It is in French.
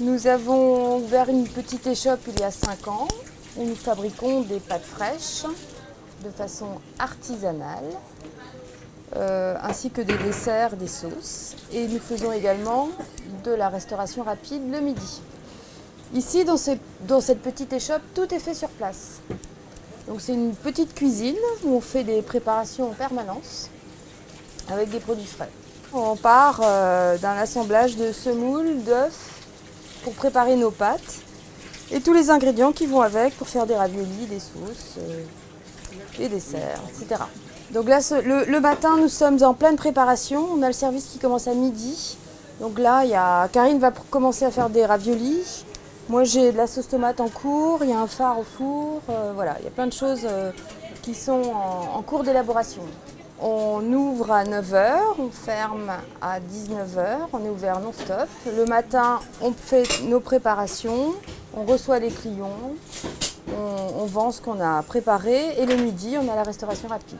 Nous avons ouvert une petite échoppe il y a 5 ans où nous fabriquons des pâtes fraîches de façon artisanale, euh, ainsi que des desserts, des sauces. Et nous faisons également de la restauration rapide le midi. Ici, dans, cette petite échoppe, tout est fait sur place. Donc c'est une petite cuisine où on fait des préparations en permanence avec des produits frais. On part euh, d'un assemblage de semoule, d'œufs pour préparer nos pâtes et tous les ingrédients qui vont avec pour faire des raviolis, des sauces, euh, des desserts, etc. Donc là, le, matin, nous sommes en pleine préparation. On a le service qui commence à midi. Donc là, y a, Karine va commencer à faire des raviolis. Moi, j'ai de la sauce tomate en cours, il y a un phare au four. Euh, voilà, il y a plein de choses qui sont en cours d'élaboration. On ouvre à 9h, on ferme à 19h, on est ouvert non-stop. Le matin, on fait nos préparations, on reçoit les clients, on, vend ce qu'on a préparé et le midi, on a la restauration rapide.